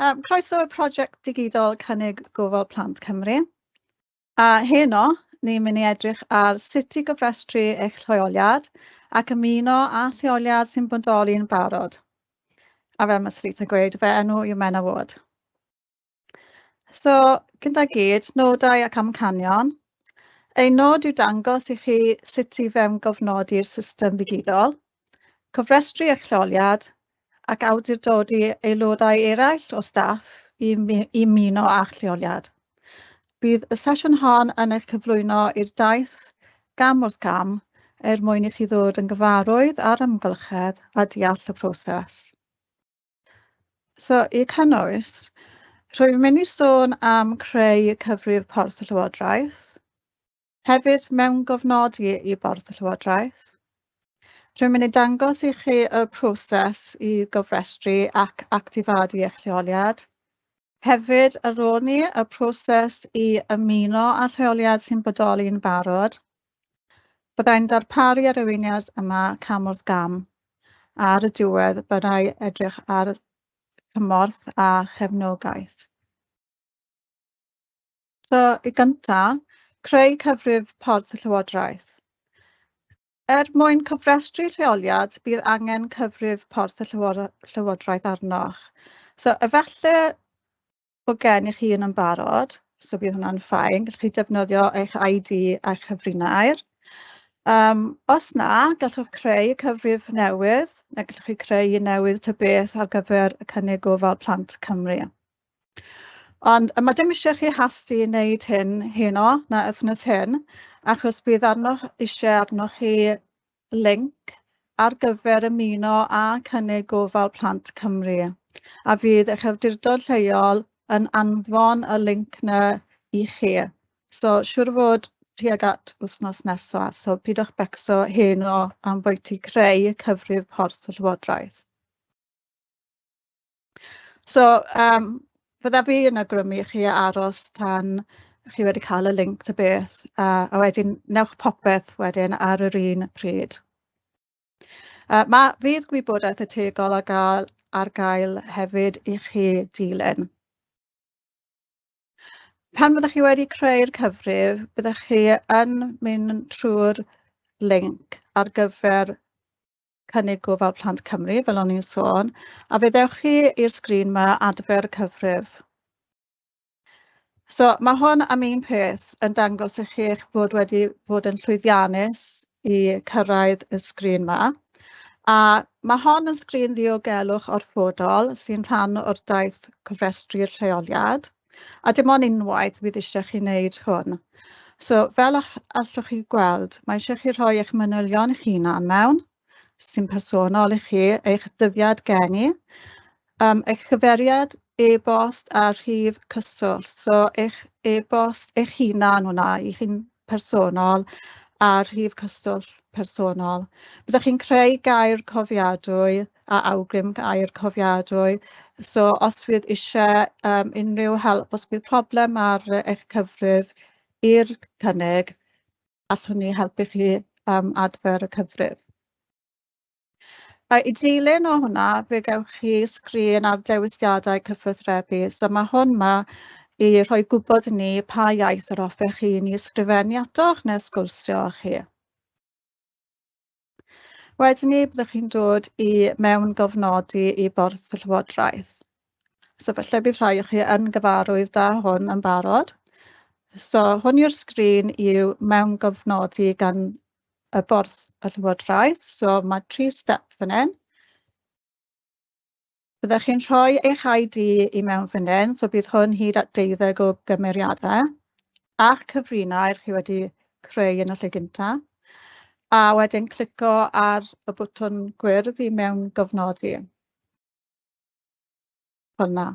Um, croeso y prosiect digidol cynnig gofal plant Cymru. A heno, ni'n mynd i edrych ar sut i gyfrestru eich lleoliad ac ymuno â lleoliad sy'n bodoli'n barod. A fel mae Srita gweud, fe enw yw Mena Ward. So, gyda gyd, nodau ac amcanion. Ei nod yw dangos i chi sut i fewn gofnodi'r system ddigidol, cofrestru eich lleoliad ac awdurdodi aelodau eraill o staff i i ymuno â lleoliad. Bydd y sesiwn hon yn eich cyflwyno i'r daith gam wrth gam er mwyn i chi ddod yn gyfarwydd a'r ymgylchedd a deall y proses. So, i cynnwys, rwy'n mynd i sôn am creu cyfrif Porth y Llywodraeth, hefyd mewn gofnodi i Borth y Llywodraeth, Rwy'n mynd i dangos i chi y proses i gofrestru ac actifadu eich lleoliad. Hefyd, ar ôl ni y proses i ymuno â rheoliad sy'n bodoli'n barod. Byddai'n darparu arweiniad yma cam wrth gam. Ar y diwedd, byddai edrych ar cymorth a chefnogaeth. So, i gyntaf, creu cyfrif porth y Llywodraeth. Er mwyn cofrestru lleoliad, bydd angen cyfrif Porth y Llywodraeth arnoch. So efallai bod gennych chi un yn barod, so bydd hwnna'n ffain, gallwch chi defnyddio eich ID a'ch cyfrinair. Um, os na, gallwch creu cyfrif newydd, neu gallwch chi creu un newydd ty beth ar gyfer y cynnig gofal plant Cymru. Ond mae dim eisiau chi hasti i wneud hyn heno na wythnos hyn, achos bydd arno eisiau arnoch chi link ar gyfer ymuno a cynnig gofal Plant Cymru. A fydd eich awdurdod lleol yn anfon y link yna i chi. So siwr fod tuag at wythnos nesaf, so pidwch becso heno am bwyty creu cyfrif porth y Llywodraeth. So, um, fydda fi yn agrymu chi aros tan chi wedi cael y link ta beth, a, a wedyn newch popeth wedyn ar yr un pryd. Uh, mae fydd gwybodaeth y tegol ar gael, ar gael hefyd i chi dilyn. Pan fyddwch chi wedi creu'r cyfrif, byddwch chi yn mynd trwy'r link ar gyfer cynnig gofal Plant Cymru, fel o'n i'n sôn, a fyddewch chi i'r sgrin yma adfer cyfrif. So mae hwn am un peth yn dangos i chi eich bod wedi fod yn llwyddiannus i cyrraedd y sgrin yma. A mae hon yn sgrin ddiogelwch orfodol sy'n rhan o'r daith cofrestru'r rheoliad. A dim ond unwaith bydd eisiau chi wneud hwn. So fel allwch chi gweld, mae eisiau chi rhoi eich manylion eich hunan mewn, sy'n personol i chi, eich dyddiad geni, um, eich chyferiad e-bost a rhif cyswllt. So eich e-bost eich hunan hwnna, i'ch un personol a rhif cyswllt personol. Byddwch chi'n creu gair cofiadwy a awgrym gair cofiadwy. So os fydd eisiau um, unrhyw help, os bydd problem ar eich cyfrif i'r cynnig, allwn ni helpu chi um, adfer y cyfrif. A i dilyn o hwnna fe gewch chi sgrin ar dewisiadau cyffwrthrebu. so mae hwn 'ma i rhoi gwybod i ni pa iaith yr hoffech chi ni ysgrifennu atoch neu sgwrsio â chi. Wedyn ni, byddwch chi'n dod i mewn-gofnodi i borth y Llywodraeth. So felly bydd rhai o chi yn gyfarwydd da hwn yn barod. So hwn yw'r sgrin i'w mewn-gofnodi gan y borth y Llywodraeth, so mae tri step fan hyn. Byddech chi'n rhoi eich ID i mewn fan hyn, so bydd hwn hyd at 12 o gymeriadau, a'ch cyfrinau chi wedi creu yn y lle gyntaf, a wedyn clico ar y bwtwn gwyrdd i mewn gofnodi. Hwna.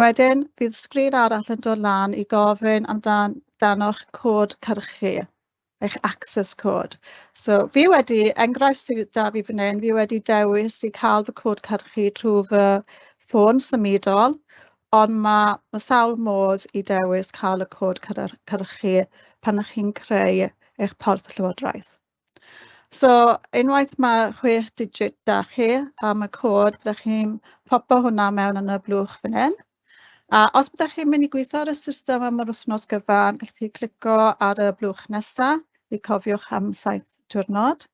Wedyn, fydd sgrin arall yn dod lan i gofyn amdano'ch cod cyrchu eich access code. So fi wedi, enghraifft sydd da fi fan hyn, fi wedi dewis i cael fy cod cyrchu trwy fy ffôn symudol, ond mae ma sawl modd i dewis cael y cod cyrchu pan ych chi'n creu eich porth llywodraeth. So unwaith mae'r chwech digit da chi am y cod, byddwch chi'n popo hwnna mewn yn y blwch fan hyn. A os byddwch chi'n mynd i gweithio ar y system am yr wythnos gyfan, gallwch chi clico ar y blwch nesaf i cofiwch am saith diwrnod.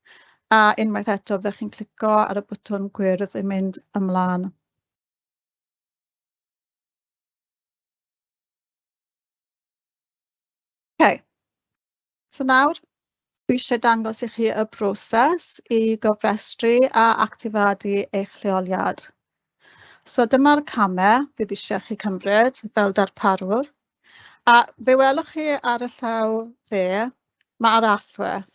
A unwaith eto, byddwch chi'n clico ar y bwtwn gwyrdd i mynd ymlaen. Okay. So nawr, dwi eisiau dangos i chi y broses i gofrestru a actifadu eich lleoliad. So dyma'r camau fydd eisiau chi cymryd fel darparwr. A fe welwch chi ar y llaw dde mae'r allwedd.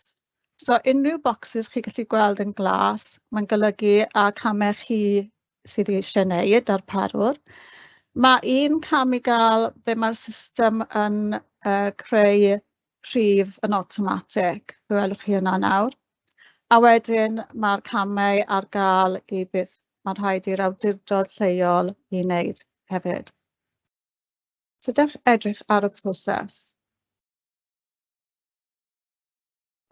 So unrhyw bocsys chi gallu gweld yn glas, mae'n golygu a camau chi sydd eisiau wneud ar parwr. Mae un cam i gael be mae'r system yn uh, creu rhif yn automatic, fe welwch chi yna nawr. A wedyn mae'r camau ar gael i beth mae'n rhaid i'r awdurdod lleol i wneud hefyd. So dewch edrych ar y proses.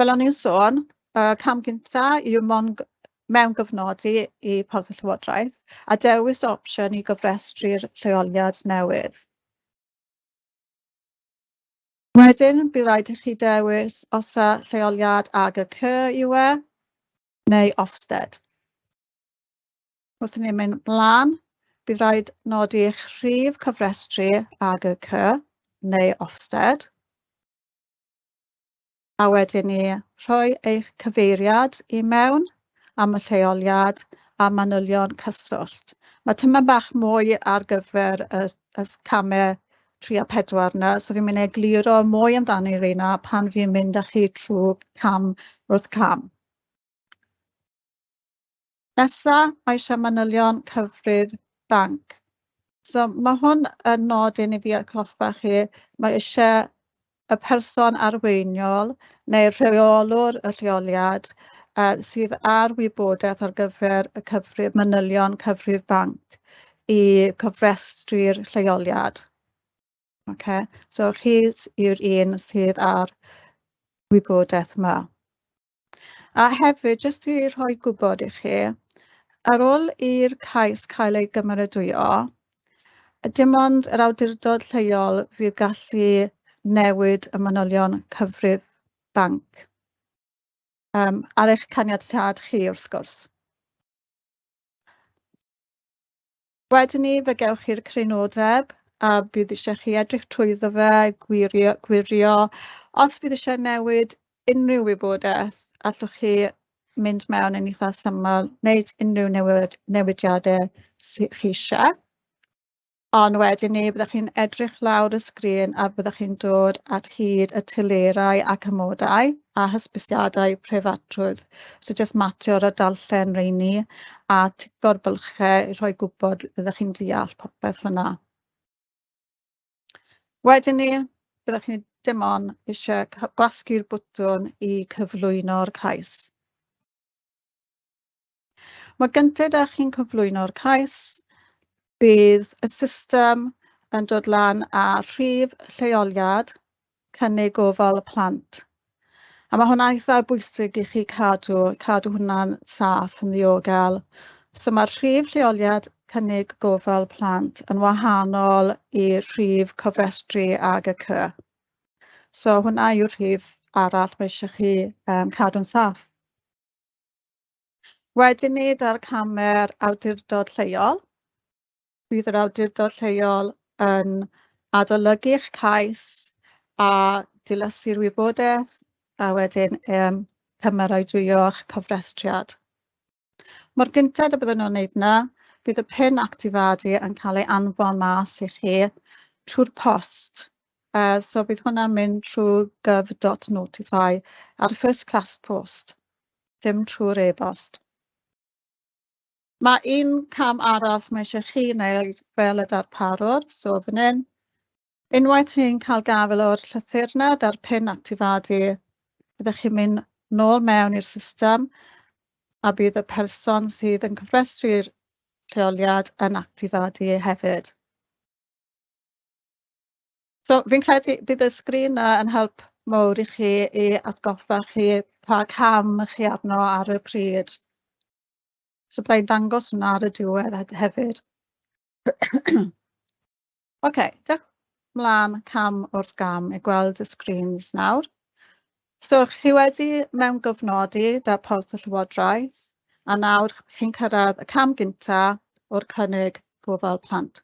Fel o'n i'n sôn, y cam gyntaf yw mon mewn mewngyfnodi i Porth y Llywodraeth a dewis opsiwn i gofrestru'r lleoliad newydd. Wedyn, bydd rhaid i chi dewis os y lleoliad ag y cy yw e, neu Ofsted. Wrth ni'n mynd mlaen, bydd rhaid nodi eich rhif cyfrestru ag y cy neu Ofsted a wedyn ni rhoi eich cyfeiriad i mewn am y lleoliad a manylion cyswllt. Mae tyma bach mwy ar gyfer y, y camau 3 a 4 yna, so fi'n mynd i egluro mwy amdani reina pan fi'n mynd â chi trwy cam wrth cam. Nesa, mae eisiau manylion cyfrif banc. So mae hwn yn nodyn i fi atgoffa chi, mae eisiau y person arweiniol neu rheolwr y rheoliad uh, sydd ar wybodaeth ar gyfer y cyfrif manylion cyfrif banc i cyfrestru'r lleoliad. Okay? So chi yw'r un sydd ar wybodaeth yma. A hefyd, jyst i rhoi gwybod i chi, ar ôl i'r cais cael ei gymeradwyo, dim ond yr awdurdod lleol fydd gallu newid y manylion cyfrif banc um, ar eich caniatad chi wrth gwrs. Wedyn ni fe gewch chi'r crynodeb a bydd eisiau chi edrych trwyddo fe, gwirio, gwirio. Os bydd eisiau newid unrhyw wybodaeth, allwch chi mynd mewn yn eitha syml, wneud unrhyw newid, newidiadau sydd chi eisiau. Ond wedyn ni byddwch chi'n edrych lawr y sgrin a byddwch chi'n dod at hyd y telerau ac amodau a hysbysiadau preifatrwydd. So jyst matio'r a darllen reini a tigo'r bylchau i rhoi gwybod byddwch chi'n deall popeth fyna. Wedyn ni, byddwch chi dim ond eisiau gwasgu'r bwtwn i cyflwyno'r cais. Mae gyntaf 'da chi'n cyflwyno'r cais bydd y system yn dod lan â rhif lleoliad cynnig gofal y plant. A mae hwnna'n eitha bwysig i chi cadw, cadw hwnna'n saff yn ddiogel. So mae'r rhif lleoliad cynnig gofal plant yn wahanol i'r rhif cofrestru ag y cy. So hwnna yw'r rhif arall mae eisiau chi um, cadw'n saff. Wedyn ni, dar camer awdurdod lleol bydd yr awdurdod lleol yn adolygu'ch cais a dilysu'r wybodaeth a wedyn um, cymeradwyo cofrestriad. Mor gyntaf y byddwn nhw'n wneud yna, bydd y pin actifadu yn cael ei anfon mas i chi trwy'r post. Uh, so bydd hwnna'n mynd trwy gov.notify ar first class post, dim trwy'r e-bost. Mae un cam arall mae eisiau chi wneud fel y darparwr, so fan hyn. Unwaith chi'n cael gafel o'r llythyrna da'r pin actifadu, byddwch chi'n mynd nôl mewn i'r system a bydd y person sydd yn cyfrestru'r lleoliad yn actifadu hefyd. So fi'n credu bydd y sgrin yn help mowr i chi i atgoffa chi pa cam chi arno ar y pryd. So byddai'n dangos hwnna ar y diwedd hefyd. OK, dewch mlaen cam wrth gam i gweld y sgrins nawr. So chi wedi mewn gofnodi darporth y Llywodraeth a nawr chi'n cyrraedd y cam gyntaf o'r cynnig gofal plant.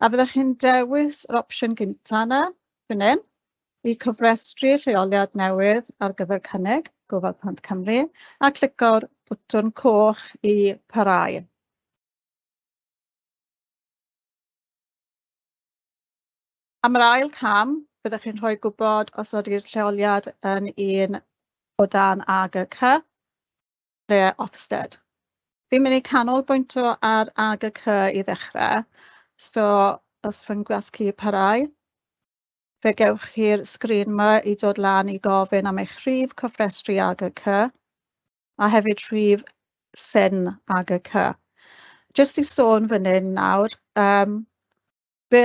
A fyddwch chi'n dewis yr opsiwn gyntaf yna, fan hyn, i cyfrestru lleoliad newydd ar gyfer cynnig gofal plant Cymru a clico'r botwm coch i parhau. Am yr ail cam, byddwch chi'n rhoi gwybod os ydy'r lleoliad yn un o dan ag y cy, neu Ofsted. Fi'n mynd i canolbwyntio ar ag y cy i ddechrau, so os fy'n gwasgu parhau, fe gewch chi'r sgrin yma i dod lan i gofyn am eich rhif cofrestru ag y cy, a hefyd rhif syn ag y cy. Jyst i sôn fan hyn nawr, um, be,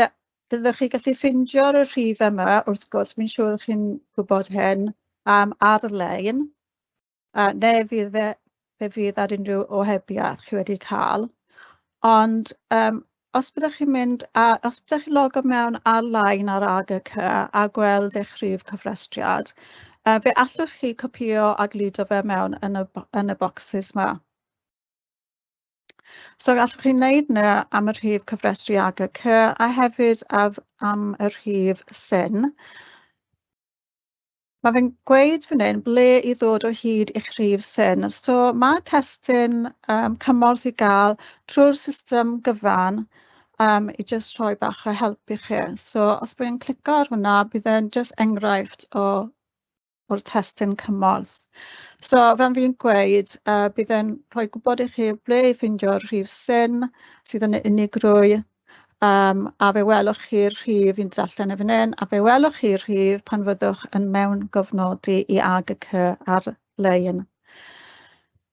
fyddwch chi gallu ffindio rhif yma, wrth gwrs, mi'n siŵr chi'n gwybod hyn, um, ar-lein, uh, neu fydd fe, fe fydd ar unrhyw ohebiaeth chi wedi cael. Ond um, os byddwch chi'n mynd, a, os byddwch chi'n logo mewn ar-lein ar AGC a gweld eich rhif cyfrestriad, Uh, fe allwch chi copio a gludo fe mewn yn y, yn y bocsys yma. So allwch chi wneud yna am y rhif cyfrestru ag y cy a hefyd af, am y rhif syn. Mae fe'n gweud fan hyn ble i ddod o hyd i'ch rhif syn. So mae testyn um, cymorth i gael trwy'r system gyfan um, i jyst rhoi bach o help i chi. So os byddai'n clicio ar hwnna, bydd e'n just enghraifft o o'r testyn cymorth. So fel fi'n gweud, uh, bydd e'n rhoi gwybod i chi ble i ffeindio'r rhif syn sydd yn unigrwy, um, a fe welwch chi'r rhif, fi'n darllen e fan hyn, a fe welwch chi'r rhif pan fyddwch yn mewn gofnodi i ag y cy ar-lein.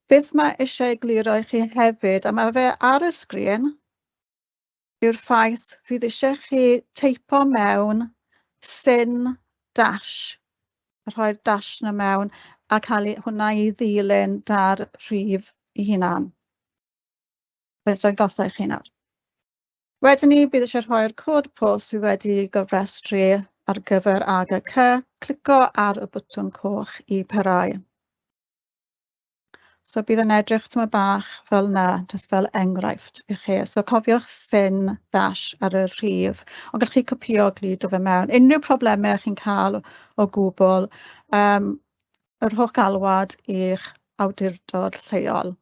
Beth mae eisiau egluro i chi hefyd, a mae fe ar y sgrin, yw'r ffaith fydd eisiau chi teipo mewn syn dash rhoi'r dash yna mewn a cael hwnna i ddilyn 'da'r rhif 'i hunan. Fedrai'm gosod i chi nawr. Wedyn ni, bydd eisiau rhoi'r cod post sydd wedi gofrestru ar gyfer AGC. Clico ar y bwtwn coch i parhau. So bydd yn edrych tyma bach fel 'na, jyst fel enghraifft i chi. So cofiwch syn dash ar y rhif, ond gallwch chi copio glid o fe mewn. Unrhyw problemau chi'n cael o gwbl, um, yr holl galwad i'ch awdurdod lleol.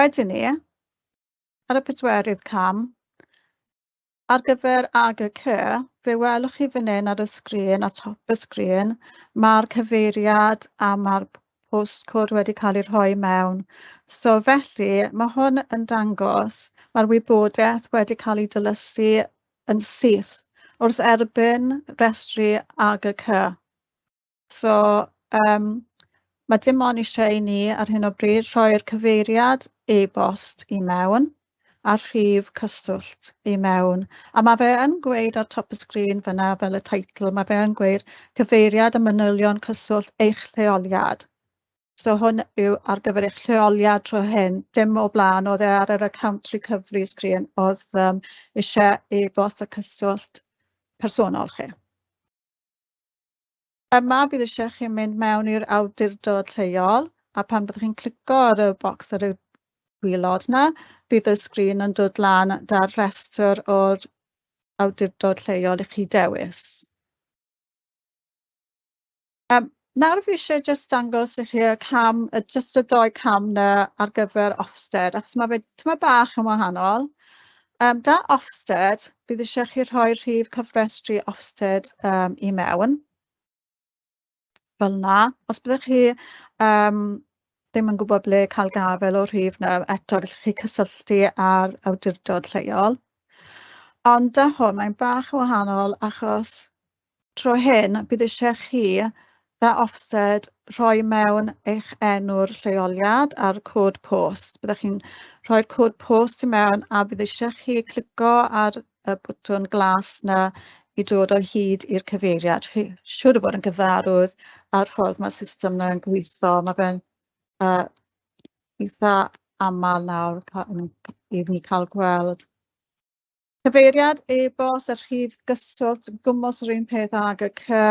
Wedyn ni, ar y pedwerydd cam, Ar gyfer ag y fe welwch chi fan hyn ar y sgrin, ar top y sgrin, mae'r cyfeiriad a mae'r postcode wedi cael ei rhoi mewn. So felly, mae hwn yn dangos mae'r wybodaeth wedi cael ei dylysu yn syth wrth erbyn restru ag y. So, um, mae dim ond eisiau i ni ar hyn o bryd rhoi'r cyfeiriad e-bost i mewn a rhif cyswllt i mewn. A mae fe yn gweud ar top y sgrin fyna fel y teitl, mae fe yn gweud cyfeiriad y manylion cyswllt eich lleoliad. So hwn yw ar gyfer eich lleoliad tro hyn, dim o blaen, oedd e ar yr account recovery sgrin oedd um, eisiau e-bost y cyswllt personol chi. Yma fydd eisiau chi mynd mewn i'r awdurdod lleol a pan byddwch chi'n clicio ar y bocs ar y gwylod yna, bydd y sgrin yn dod lan da'r rhestr o'r awdurdod lleol i chi dewis. Um, nawr fi eisiau just dangos i chi y cam, y just y ddoi cam na ar gyfer Ofsted, achos mae fe tyma bach yn wahanol. Um, da Ofsted, bydd eisiau chi rhoi rhif cyfrestru Ofsted um, i mewn. Fel na. Os byddwch chi um, ddim yn gwybod ble cael gafel o rhif na eto gallwch chi cysylltu ar awdurdod lleol. Ond da hwn mae'n bach yn wahanol achos tro hyn bydd eisiau chi dda offsed rhoi mewn eich enw'r lleoliad a'r cod post. Byddwch chi'n rhoi'r cod post i mewn a bydd eisiau chi clico ar y bwtwn glas na i dod o hyd i'r cyfeiriad. Siwr o fod yn gyfarwydd a'r ffordd mae'r system yna yn gweithio. Mae fe'n uh, eitha aml nawr iddyn ni cael gweld cyfeiriad e-bost a rhif gyswllt gwmwys yr un peth ag y cy.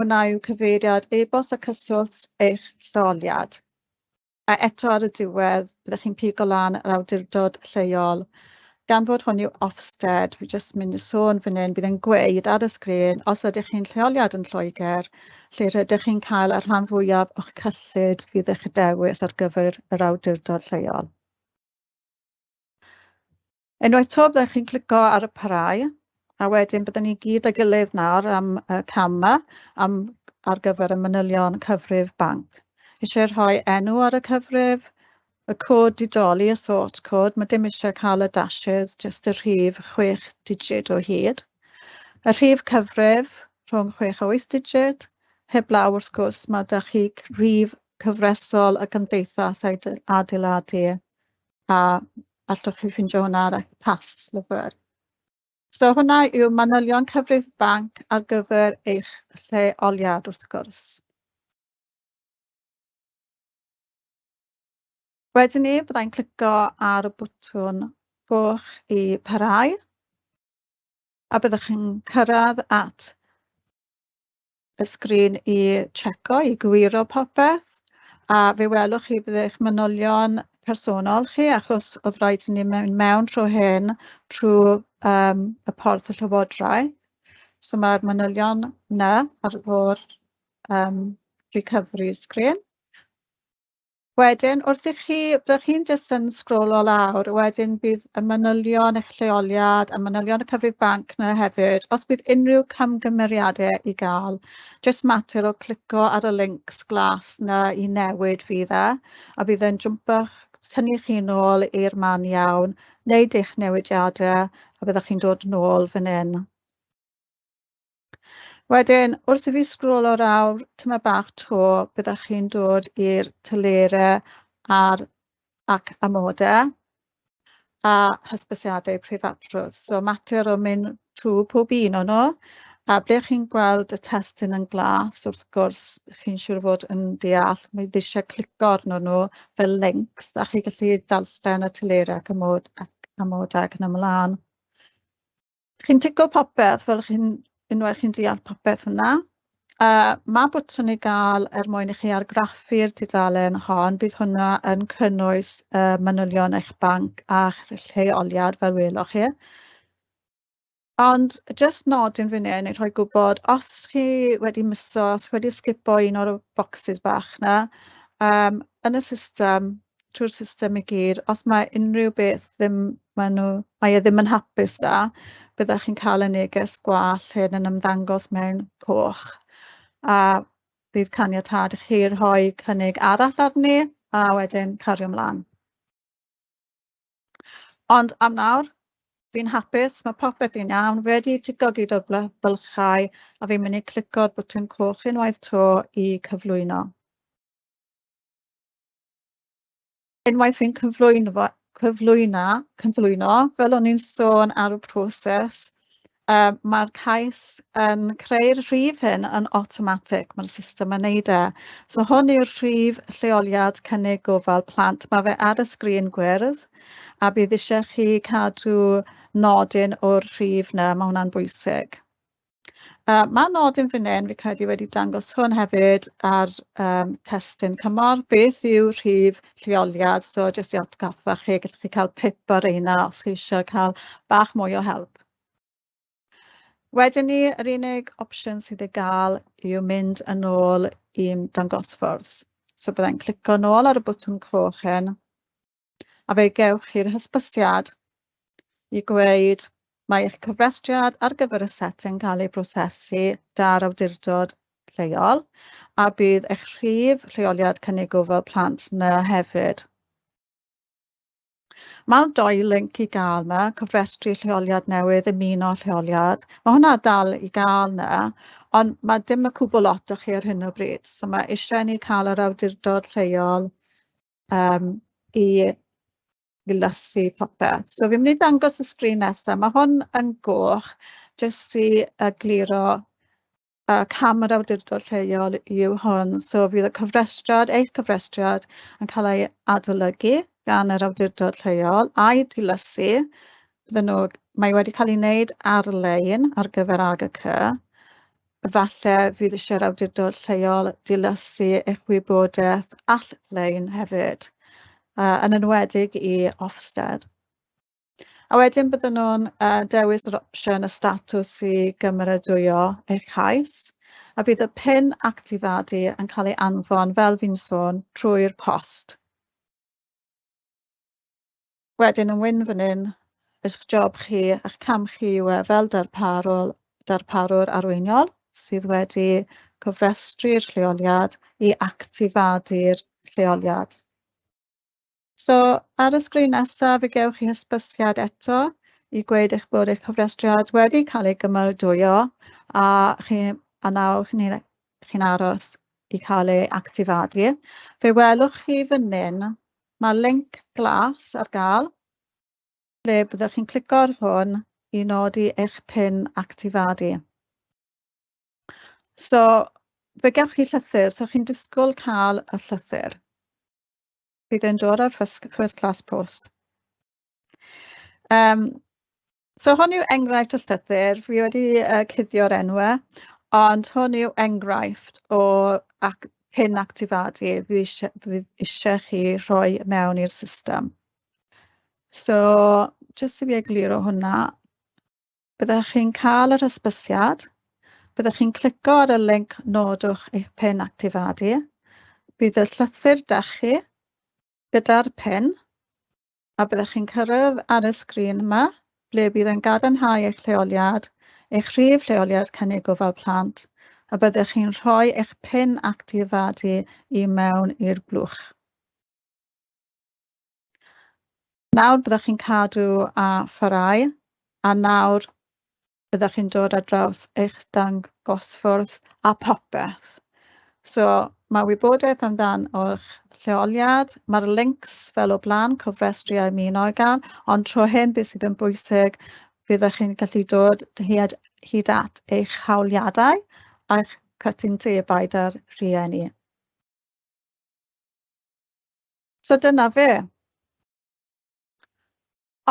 Hwnna yw cyfeiriad e-bost a cyswllt eich lleoliad. A eto ar y diwedd byddwch chi'n pigo lan yr awdurdod lleol gan fod hwn yw Ofsted, fi jyst mynd i sôn fan hyn, bydd yn gweud ar y sgrin, os ydych chi'n lleoliad yn Lloegr, lle rydych chi'n cael y rhan fwyaf o'ch cyllid fydd eich dewis ar gyfer yr awdurdod lleol. Unwaith to byddwch chi'n clico ar y parau, a wedyn byddwn ni gyd â gilydd nawr am y cama am, ar gyfer y manylion cyfrif banc. Eisiau rhoi enw ar y cyfrif, y cod didoli, y sort cod, mae dim eisiau cael y dashes, jyst y rhif 6 digit o hyd. Y rhif cyfrif rhwng 6 a wyth digid, heblaw wrth gwrs mae da chi rhif cyfresol y gymdeithas adeiladu a allwch chi ffeindio hwnna ar y pas lyfr. So hwnna yw manylion cyfrif banc ar gyfer eich lleoliad wrth gwrs. Wedyn ni, byddai'n clico ar y bwtwn goch i parhau a byddwch chi'n cyrraedd at y sgrin i checo i gwiro popeth a fe welwch chi bydd manylion personol chi achos oedd rhaid i ni mewn mewn tro hyn trwy um, y porth y llywodraeth. So mae'r manylion yna ar o'r um, recovery screen. Wedyn wrth i chi, byddwch chi'n jyst yn sgrolo lawr, wedyn bydd y manylion eich lleoliad, a manylion y cyfrif banc yna hefyd. Os bydd unrhyw camgymeriadau i gael, jyst mater o clico ar y links glas yna i newid fydd e, a bydd e'n jwmpach tynnu chi nôl i'r man iawn, wneud eich newidiadau, a byddwch chi'n dod nôl fan hyn. Wedyn wrth i fi sgrôlo lawr tyma bach 'to byddwch chi'n dod i'r telere a'r ac amodau a hysbysiadau preifatrwydd so mater o mynd trwy pob un o'n nhw a ble chi'n gweld y testyn yn glas wrth gwrs chi'n siŵr fod yn deall mae ddisiau clico arnyn nhw fel links, a chi gallu dalsten y telere ac amod- ac amodau ac yn ymlaen. Chi'n tigo popeth fel chi'n unwaith chi'n deall popeth hwnna. Uh, mae bwtwn i gael er mwyn i chi argraffu'r tudalen hon, bydd hwnna yn cynnwys uh, manylion eich banc a'ch lleoliad fel welwch chi. Ond just nodyn fan hyn i rhoi gwybod os chi wedi miso, os wedi sgipo un o'r bocsys bach na, um, yn y system, trwy'r system i gyd, os mae unrhyw beth ddim, mae, nhw, mae e ddim yn hapus da, byddwch chi'n cael y neges gwall hyn yn ymddangos mewn coch. A bydd caniatad i chi rhoi cynnig arall arni a wedyn cario ymlaen. Ond am nawr, fi'n hapus, mae popeth i'n iawn, wedi tigogi o'r bylchau a fi'n mynd i clico'r bwtyn coch unwaith to i cyflwyno. Unwaith fi'n cyflwyno fo, cyflwyno, cyflwyno, fel o'n i'n sôn ar y proses, um, mae'r cais yn creu'r rhif hyn yn automatic, mae'r system yn neud e. So hwn yw'r rhif lleoliad cynnig gofal plant, mae fe ar y sgrin gwyrdd, a bydd eisiau chi cadw nodyn o'r rhif na, mae hwnna'n bwysig. Uh, Mae nodyn fan hyn, fi credu, wedi dangos hwn hefyd ar um, testyn cymor. beth yw rhif lleoliad, so jyst i atgoffa chi, gallwch chi cael pip ar eina os chi eisiau cael bach mwy o help. Wedyn ni, yr unig opsiwn sydd i gael yw mynd yn ôl i'n dangosfwrdd. So byddai'n clico nôl ar y bwtwn coch hyn, a fe gewch chi'r hysbysiad i gweud mae eich cyfrestriad ar gyfer y set yn cael ei brosesu 'da'r awdurdod lleol a bydd eich rhif rheoliad cynnig gofal plant yna hefyd. Mae'r doi link i gael yma, cyfrestru lleoliad newydd, ymuno lleoliad. Mae hwnna dal i gael yna, ond mae dim y cwbl lot chi ar hyn o bryd. So mae eisiau ni cael yr awdurdod lleol um, i glasur popeth. So fi'n mynd i dangos y sgrin nesaf. Mae hwn yn goch jyst i uh, egluro uh, cam yr awdurdod lleol yw hwn. So fydd y cyfrestriad, eich cyfrestriad yn cael ei adolygu gan yr awdurdod lleol a'i dilysu. Bydden nhw, mae wedi cael ei wneud ar-lein ar gyfer AGC. Falle fydd eisiau'r awdurdod lleol dilysu eich wybodaeth all-lein hefyd uh, yn enwedig i Ofsted. A wedyn bydden nhw'n uh, e, dewis yr opsiwn y statws i gymeradwyo eich cais, a bydd y pin actifadu yn cael ei anfon, fel fi'n sôn, trwy'r post. Wedyn yn wyn fan hyn, eich job chi, eich cam chi yw e fel darparwr, darparwr arweiniol sydd wedi cofrestru'r lleoliad i actifadu'r lleoliad. So ar y sgrin nesaf fe gewch chi hysbysiad eto i gweud eich bod eich cofrestriad wedi cael ei gymardwyo a chi a nawr chi'n e- chi aros i cael ei actifadu. Fe welwch chi fan hyn, mae link glas ar gael ble byddwch chi'n clico ar hwn i nodi eich pin actifadu. So fe gewch chi llythyr, so chi'n disgwyl cael y llythyr bydd e'n dod ar first first class post. Um, so hwn yw enghraifft o llythyr. Fi wedi uh, cuddio'r enwau, ond hwn yw enghraifft o ac, hyn actifadu fi eisiau, chi rhoi mewn i'r system. So, jyst i fi egluro hwnna, byddwch chi'n cael yr hysbysiad, byddwch chi'n clico ar y link nodwch eich pen actifadu, bydd y llythyr da chi, gyda'r pen a byddwch chi'n cyrraedd ar y sgrin yma ble bydd yn gadarnhau eich lleoliad, eich rhif lleoliad cynnig gofal plant a byddwch chi'n rhoi eich pin actifadu i mewn i'r blwch. Nawr byddwch chi'n cadw a pharau a nawr byddwch chi'n dod ar draws eich dangosfwrdd a popeth. So mae wybodaeth amdan o'ch lleoliad, mae'r links fel o blaen, cofrestru a ymuno ymunogan, ond tro hyn beth sydd yn bwysig, byddwch chi'n gallu dod hyd, hyd at eich hawliadau a'ch cytundebau da'r rhieni. So dyna fe.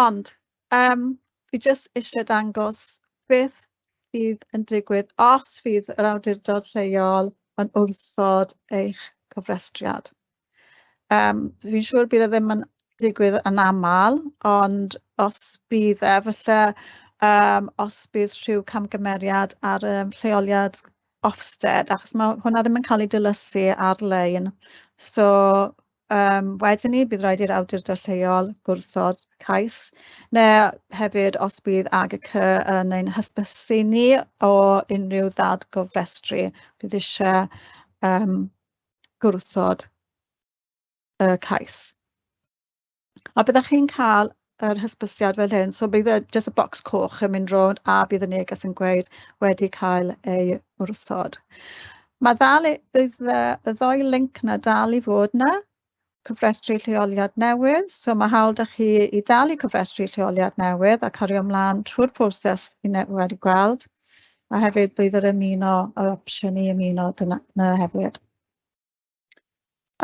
Ond, um, fi jyst eisiau dangos beth fydd yn digwydd os fydd yr awdurdod lleol yn wrthod eich cofrestriad. Um, fi'n siŵr bydd e ddim yn digwydd yn aml ond os bydd e falle um, os bydd rhyw camgymeriad ar um, lleoliad Ofsted achos mae hwnna ddim yn cael ei dilysu ar-lein. So um, wedyn ni, bydd rhaid i'r awdurdod lleol gwrthod cais neu hefyd os bydd AGC yn ein hysbysu ni o unrhyw ddad gofrestru bydd eisiau um, gwrthod y cais. A byddwch chi'n cael yr hysbysiad fel hyn, so bydd y, jyst y bocs coch yn mynd rownd a bydd y neges yn gweud wedi cael ei wrthod. Mae ddal, bydd y, y ddoi link na dal i fod na, cyfrestru lleoliad newydd, so mae hawl dych chi i dal i cyfrestru lleoliad newydd a cario ymlaen trwy'r proses i wedi gweld, a hefyd bydd yr ymuno, yr opsiwn i ymuno dyna, na hefyd.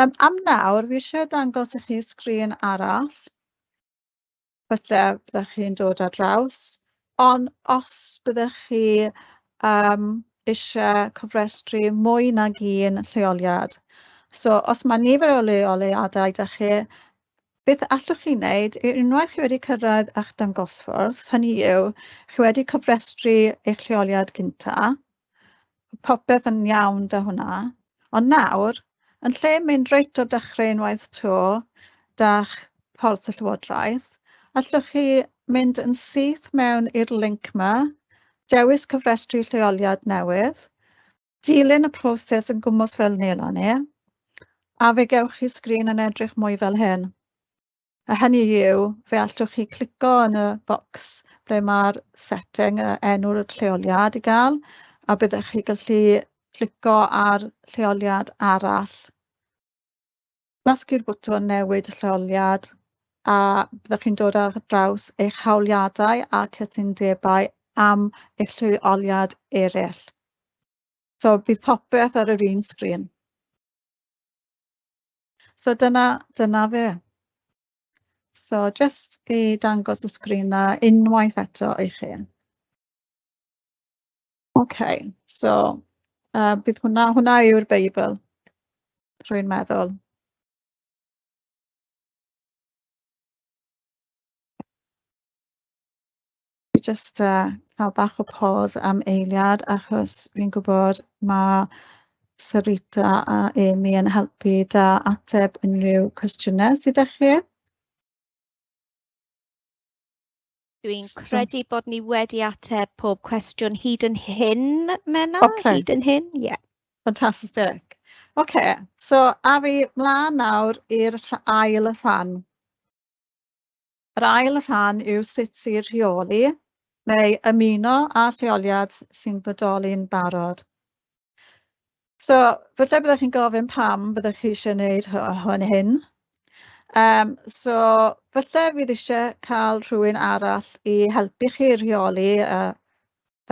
Um, am nawr fi eisiau dangos i chi sgrin arall, falle byddech chi'n dod ar draws. Ond os byddech chi um, eisiau cofrestru mwy nag un lleoliad. So os mae nifer o leoliadau 'da chi beth allwch chi wneud unwaith chi wedi cyrraedd eich dangosfwrdd, hynny yw chi wedi cofrestru eich lleoliad gyntaf. popeth yn iawn 'da hwnna. Ond nawr Yn lle mynd reit o dechrau unwaith 'to 'da'ch porth y llywodraeth, allwch chi mynd yn syth mewn i'r link yma, dewis cyfrestru Lleoliad Newydd, dilyn y proses yn gwmws fel Nelan ni, a fe gewch chi sgrin yn edrych mwy fel hyn. A hynny yw, fe allwch chi clico yn y bocs ble mae'r setting, y enw'r lleoliad i gael, a byddwch chi gallu clico ar lleoliad arall, gwasgu'r bwtwm newid lleoliad a byddwch chi'n dod ar draws eich hawliadau a cytundebau am eich lleoliad eraill. So bydd popeth ar yr un sgrin. So dyna, dyna fe. So jyst i dangos y sgrin na unwaith eto i chi. OK, so A bydd hwnna hwnna yw'r Beibl, rwy'n meddwl. Just uh, cael bach o pause am eiliad achos fi'n gwybod mae Sarita a Amy yn helpu da ateb unrhyw cwestiynau sydd â chi. Dwi'n credu bod ni wedi ateb pob cwestiwn hyd yn hyn, Mena? Okay. Hyd yn hyn, ie. Yeah. Fantastic. OK, so a fi mlaen nawr i'r ail rhan. Yr ail rhan yw sut i rheoli neu ymuno a lleoliad sy'n bodoli'n barod. So, falle byddwch chi'n gofyn pam byddwch chi eisiau gwneud hwn hyn. Um, so falle fydd eisiau cael rhywun arall i helpu chi rheoli y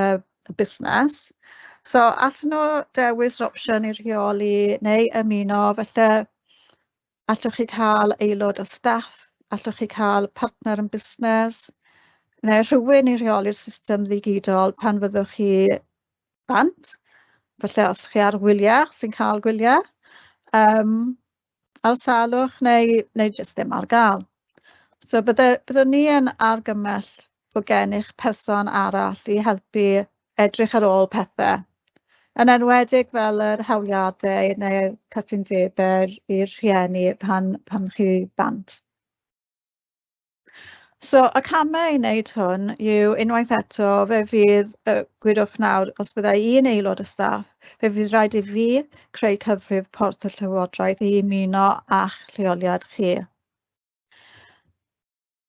y y busnes so allan nhw dewis yr opsiwn i rheoli neu ymuno falle allwch chi cael aelod o staff, allwch chi cael partner yn busnes neu rhywun i rheoli'r system ddigidol pan fyddwch chi bant, falle os chi ar wyliau, sy'n cael gwyliau. Um, Awsalwch neu neu jyst ddim ar gael. So bydde byddwn ni yn argymell bod gennych person arall i helpu edrych ar ôl pethau, yn enwedig fel yr hawliadau neu'r cytundebau i'r rhieni pan pan chi bant. So y camau i wneud hwn yw unwaith eto fe fydd, yy gwydwch nawr, os byddai un aelod o staff, fe fydd rhaid i fi creu cyfrif porth y Llywodraeth i ymuno a'ch lleoliad chi.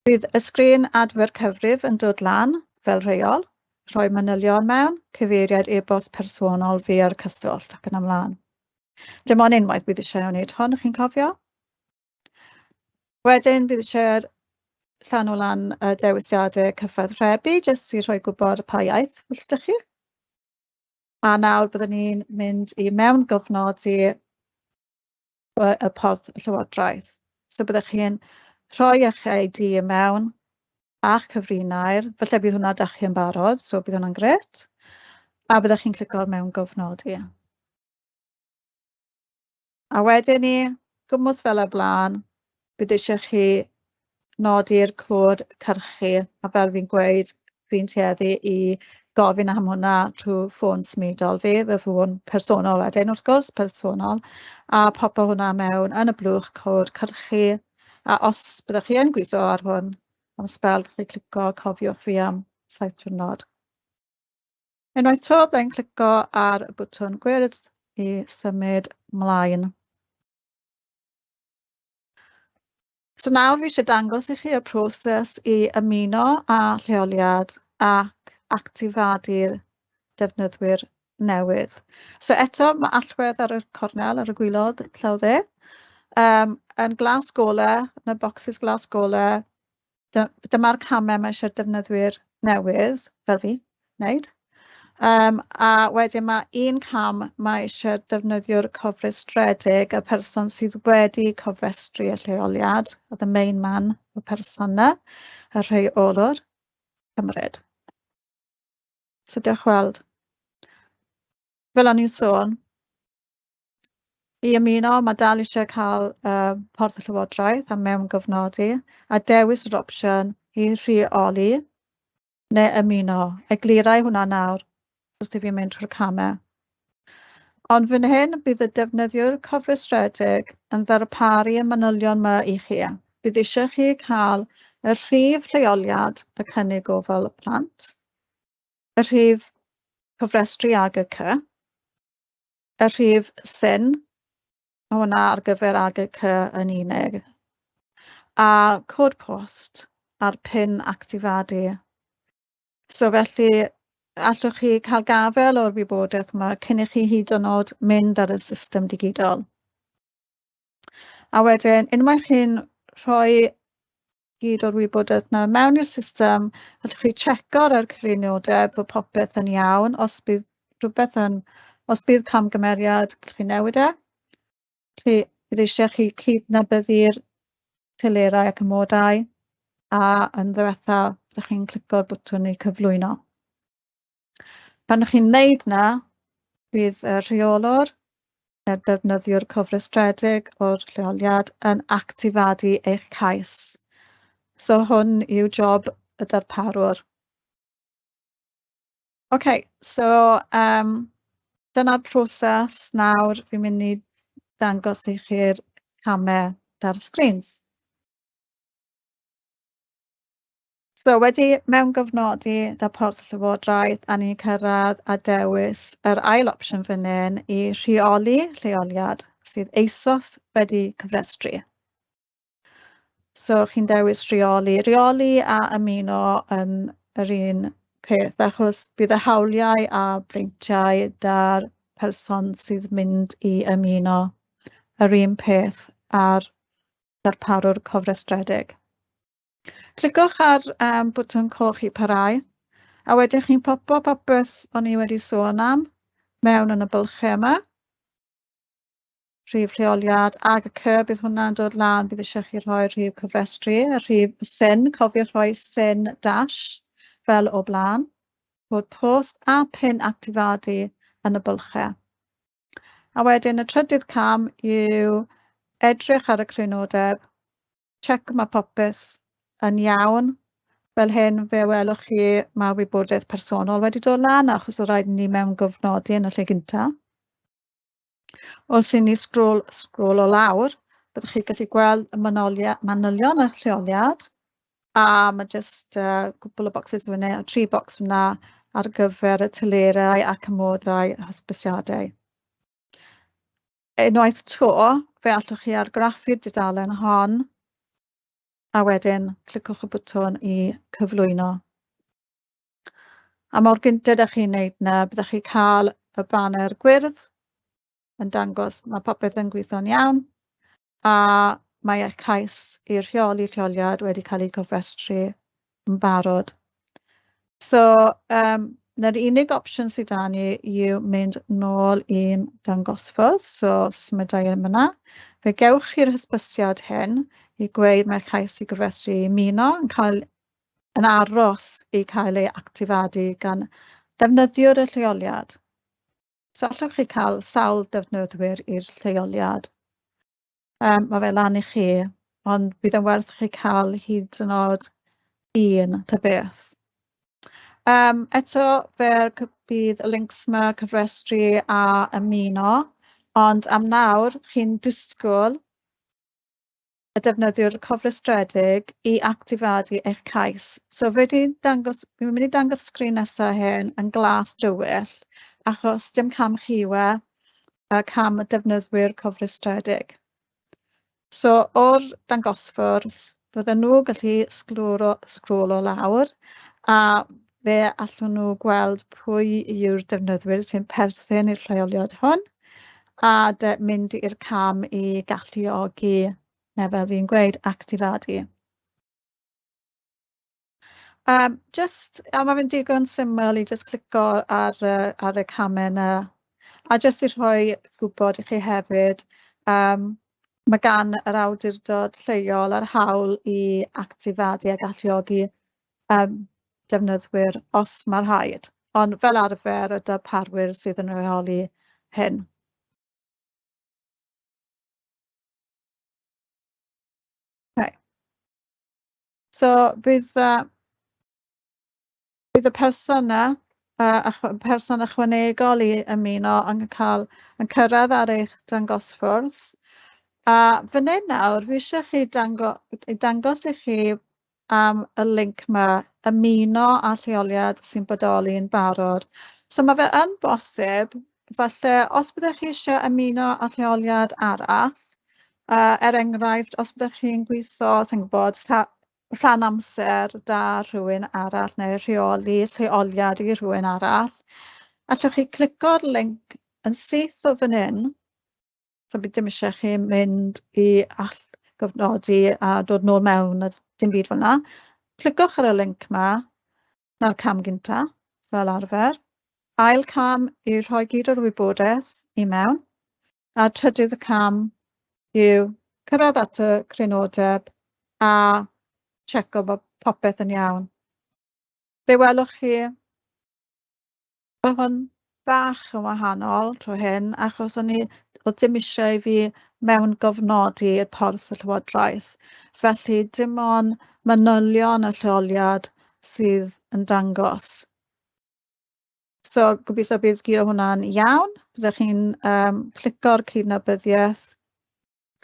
Bydd y sgrin adfer cyfrif yn dod lan fel rheol, rhoi manylion mewn, cyfeiriad e-bost personol fi ar cyswllt ac yn ymlaen. Dim ond unwaith bydd eisiau wneud hon, chi'n cofio? Wedyn bydd eisiau'r llan o lan y dewisiadau cyfathrebu jyst i rhoi gwybod pa iaith wylltych chi. A nawr byddwn ni'n mynd i mewn gofnod i y porth Llywodraeth. So byddwch chi'n rhoi eich ID i mewn a'ch cyfrinair, falle bydd hwnna dach chi'n barod, so bydd hwnna'n gret. A byddwch chi'n clicio mewn gofnodi. A wedyn ni, gwmws fel y blaen, bydd eisiau chi nodi'r cod cyrchu a fel fi'n gweud fi'n tueddu i gofyn am hwnna trwy ffôn smidol fi, fy ffôn personol wedyn wrth gwrs, personol, a popo hwnna mewn yn y blwch cod cyrchu. A os byddwch chi yn gweithio ar hwn am sbel, chi clico cofiwch fi am saith diwrnod. Unwaith to, byddai'n clico ar y bwtwn gwyrdd i symud mlaen. So nawr fi eisiau dangos i chi y proses i ymuno â lleoliad ac actifadu'r defnyddwyr newydd. So eto mae allwedd ar y cornel ar y gwylod llaw dde. Um, yn glas golau, yn y bocsys glas golau, dyma'r camau mae eisiau defnyddwyr newydd, fel fi, wneud. Um, a wedyn mae un cam mae eisiau defnyddio'r cofrestredig, y person sydd wedi cofrestru y lleoliad, the main man, y person yna, y rheolwr, cymryd. So diolch weld. Fel o'n i'n sôn, i ymuno mae dal eisiau cael uh, porth y llywodraeth a mewngyfnodi a dewis yr opsiwn i rheoli neu ymuno. Eglurau hwnna nawr wrth i fi mynd trwy'r camau. Ond fan hyn bydd y defnyddiwr cofrestredig yn ddarparu y manylion yma i chi. Bydd eisiau chi cael y rhif lleoliad y cynnig ofal y plant, y rhif cofrestru ag y cy, y rhif syn, a hwnna ar gyfer ag y cy yn unig, a cod post a'r pin actifadu. So felly allwch chi cael gafel o'r wybodaeth yma cyn i chi hyd yn oed mynd ar y system digidol. A wedyn, unwaith chi'n rhoi gyd o'r wybodaeth yna mewn i'r system, allwch chi checo'r ar cyfriniodau bod popeth yn iawn. Os bydd rhywbeth yn, os bydd camgymeriad, gallwch chi newid e. Chi, bydd eisiau chi cydnabyddu'r telerau ac ymodau a yn ddiwethaf, byddwch chi'n clico'r bwtwn i cyflwyno. Pan 'ych chi'n neud 'na, bydd y rheolwr neu'r defnyddiwr cofrestredig o'r lleoliad yn actifadu eich cais. So hwn yw job y darparwr. OK, so um, dyna'r proses nawr fi'n mynd i dangos i chi'r camau dar y sgrîn. So wedi mewn mewngyfnodi porth Llywodraeth a ni'n cyrraedd a dewis yr ail opsiwn fan hyn i rheoli lleoliad sydd eisos wedi cyfrestru. So chi'n dewis rheoli. Rheoli a ymuno yn yr un peth achos bydd y hawliau a breintiau da'r person sydd mynd i ymuno yr un peth ar darparwr cofrestredig clicwch ar um, bwtwn coch i parhau, a wedyn chi'n popo popeth o'n i wedi sôn am mewn yn y bylchau yma. Rhif rheoliad ag y cy, bydd hwnna'n dod lan, bydd eisiau chi rhoi rhif cyfrestru, a rhif syn, cofiwch rhoi syn dash fel o blaen, bod post a pin actifadu yn y bylchau. A wedyn y trydydd cam yw edrych ar y crynodeb, check mae popeth yn iawn. Fel hyn, fe welwch chi mae wybodaeth personol wedi dod lan achos o rhaid ni mewn gofnodi yn y lle gyntaf. Os i ni sgrôl, sgrôl o lawr, byddwch chi'n gallu gweld y manylion a lleoliad a mae jyst uh, cwpl o bocsys fyna, tri bocs fyna ar gyfer y tylerau ac ymodau a hysbysiadau. Unwaith to, fe allwch chi argraffu'r dudalen hon a wedyn clicwch y bwtwn i cyflwyno. A mor gyntaf ydych chi'n wneud na, byddwch chi cael y banner gwyrdd yn dangos mae popeth yn gweithio'n iawn a mae eich cais i'r rheoli lleoliad wedi cael ei gofrestru yn barod. So, um, na'r unig opsiwn sydd da ni yw mynd nôl i'n dangosfwrdd, so smydau yn yna. Fe gewch chi'r hysbysiad hyn i gweud mae'r cais i gofrestru muno yn cael yn aros i cael ei actifadu gan ddefnyddiwr y lleoliad. So allwch chi cael sawl defnyddwyr i'r lleoliad. Um, mae fe lan i chi, ond bydd yn werth chi cael hyd yn oed un ta beth. Um, eto, fe bydd y links yma cyfrestru a ymuno, ond am nawr chi'n disgwyl y defnyddiwr cofrestredig i actifadu eich cais. So fe di dangos, fi'n mynd i dangos sgrin nesaf hyn yn glas dywyll achos dim cam chiwe a cam y defnyddwyr cofrestredig. So o'r dangosfwrdd fydden nhw gallu sglwro, sgrwlo lawr a fe allwn nhw gweld pwy yw'r defnyddwyr sy'n perthyn i'r lleoliad hwn a de, mynd i'r cam i galluogi neu fel fi'n gweud actifadu. Um, just, a mae fe'n digon syml i just clico ar, uh, ar y camau yna. A just i rhoi gwybod i chi hefyd, um, mae gan yr awdurdod lleol ar hawl i actifadu a galluogi um, defnyddwyr os mae'r rhaid. Ond fel arfer, y darparwyr sydd yn rheoli hyn. So bydd uh, bydd y persona yy ychwa- person ychwanegol i ymuno yn cael yn cyrraedd ar eich dangosfwrdd a fan hyn nawr fi eisiau chi dango- dangos i chi am y link yma, ymuno â lleoliad sy'n bodoli yn barod. So mae fe yn bosib falle os byddech chi eisiau ymuno â lleoliad arall uh, er enghraifft os byddech chi'n gweithio sy'n gwybod rhan amser da rhywun arall neu rheoli lleoliad i rhywun arall. Allwch chi clico'r linc yn syth o fan hyn, so bydd dim eisiau chi mynd i all gofnodi a dod nôl mewn a dim byd fel yna. Clicwch ar y linc yma, na'r cam gynta, fel arfer. Ail cam i rhoi gyd o'r wybodaeth i mewn. A trydydd cam yw cyrraedd at y crynodeb a checo bod popeth yn iawn. Be welwch chi Mae hwn bach yn wahanol tro hyn achos o'n i oedd dim eisiau i fi mewn gofnodi i'r porth y Llywodraeth. Felly dim ond manylion y lleoliad sydd yn dangos. So gobeithio bydd gyro hwnna'n iawn. Byddwch chi'n um, clico'r cydnabyddiaeth,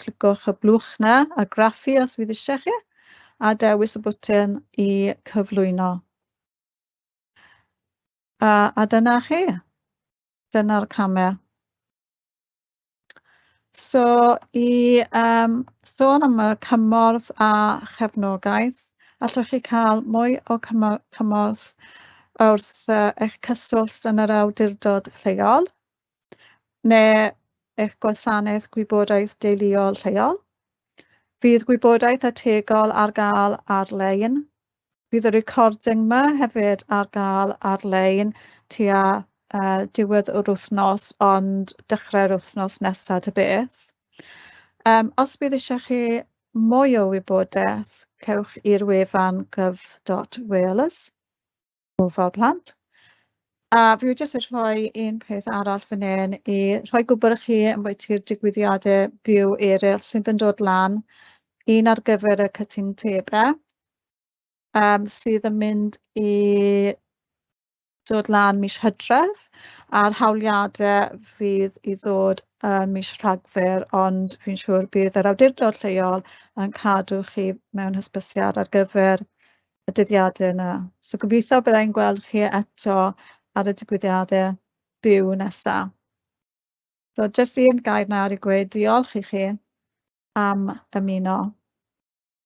clicwch y blwch na a graffu os fydd eisiau chi a dewis y bwtyn i cyflwyno. A, a dyna chi. Dyna'r camau. So i um, sôn am y cymorth a chefnogaeth, allwch chi cael mwy o cymorth wrth uh, eich cyswllt yn yr awdurdod lleol neu eich gwasanaeth gwybodaeth deuluol lleol. Fydd gwybodaeth ategol ar gael ar-lein. Bydd y recording yma hefyd ar gael ar-lein tua uh, diwedd yr wythnos, ond dechrau'r wythnos nesaf y beth. Um, os bydd eisiau chi mwy o wybodaeth, cewch i'r wefan gyf.wales, gofal plant. A fi wedi jyst rhoi un peth arall fan hyn i rhoi gwbl i chi ambwytu'r digwyddiadau byw eraill sydd yn dod lan, un ar gyfer y cytundebau um, sydd yn mynd i dod lan mis Hydref a'r hawliadau fydd i ddod yn mis Rhagfyr ond fi'n siŵr bydd yr awdurdod lleol yn cadw chi mewn hysbysiad ar gyfer y dyddiadau yna. So gobeithio byddai'n gweld chi eto ar y digwyddiadau byw nesaf. So jyst un gair nawr i gweud diolch i chi am ymuno.